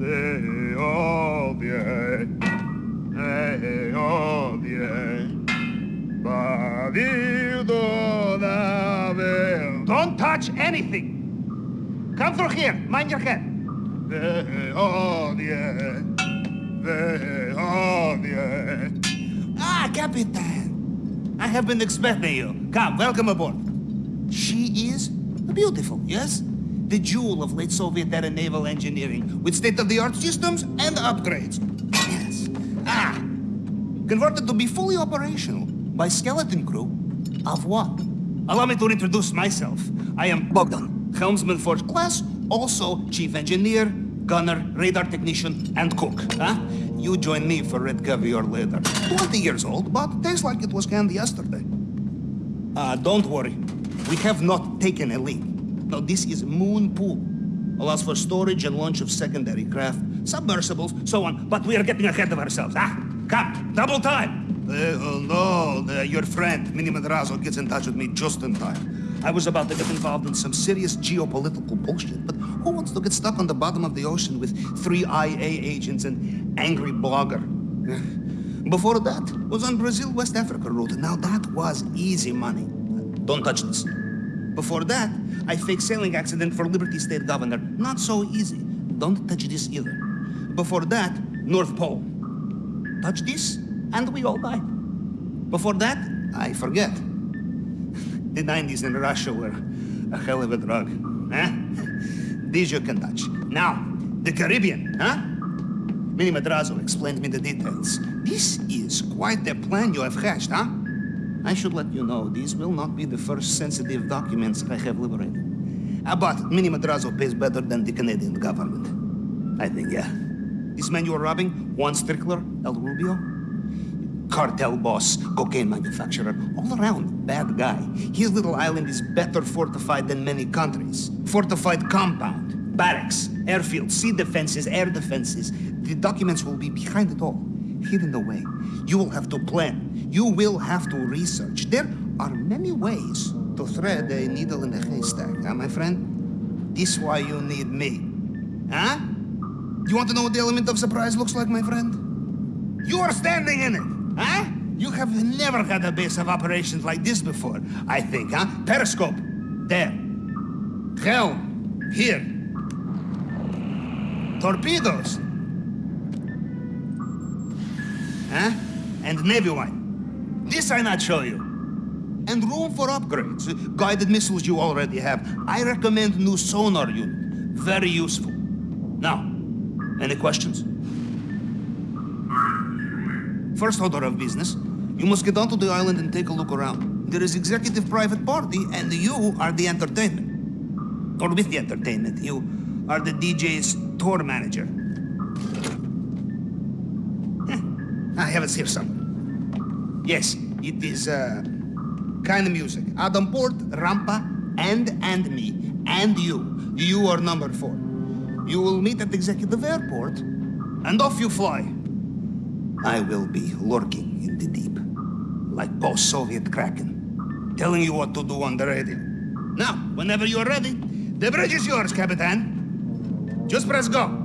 they they. Don't touch anything. Come through here. Mind your head. They. Ah, Capitan. I have been expecting you. Come, welcome aboard. She is beautiful, yes? The jewel of late Soviet era naval engineering with state-of-the-art systems and upgrades. Yes. Ah, converted to be fully operational by skeleton crew of what? Allow me to introduce myself. I am Bogdan, helmsman first class, also chief engineer, gunner, radar technician, and cook. Huh? You join me for red caviar later. 20 years old, but tastes like it was canned yesterday. Uh, don't worry. We have not taken a leak. No, this is Moon Pool. Allows for storage and launch of secondary craft, submersibles, so on. But we are getting ahead of ourselves. Ah, come, double time. Uh, oh, no, uh, your friend, Mini Madrazo, gets in touch with me just in time. I was about to get involved in some serious geopolitical bullshit, but who wants to get stuck on the bottom of the ocean with three IAA agents and angry blogger? Before that was on Brazil-West Africa route. Now that was easy money. Don't touch this. Before that, I faked sailing accident for Liberty State Governor. Not so easy. Don't touch this either. Before that, North Pole. Touch this, and we all die. Before that, I forget. The 90s in Russia were a hell of a drug, huh? These you can touch. Now, the Caribbean, huh? Mini Madrazo explained me the details. This is quite the plan you have hatched, huh? I should let you know, these will not be the first sensitive documents I have liberated. But Mini Madrazo pays better than the Canadian government. I think, yeah. This man you are robbing, Juan Strickler, El Rubio, cartel boss, cocaine manufacturer, all around bad guy. His little island is better fortified than many countries. Fortified compound, barracks, airfields, sea defenses, air defenses. The documents will be behind it all, hidden away. You will have to plan. You will have to research. There are many ways to thread a needle in a haystack, huh, my friend? This is why you need me. Huh? You want to know what the element of surprise looks like, my friend? You are standing in it, huh? You have never had a base of operations like this before, I think, huh? Periscope, there. Helm, here. Torpedoes. Huh? And Navy wine. This I not show you. And room for upgrades. Guided missiles you already have. I recommend new sonar unit. Very useful. Now, any questions? First order of business, you must get onto the island and take a look around. There is executive private party, and you are the entertainment. Or with the entertainment, you are the DJ's tour manager. I have it here somewhere. Yes, it is, uh, Keinemusik. Adam Port, Rampa, and, and me, and you. You are number four. You will meet at Executive Airport, and off you fly. I will be lurking in the deep, like post-Soviet Kraken, telling you what to do on the radio. Now, whenever you're ready, the bridge is yours, Capitan. Just press go.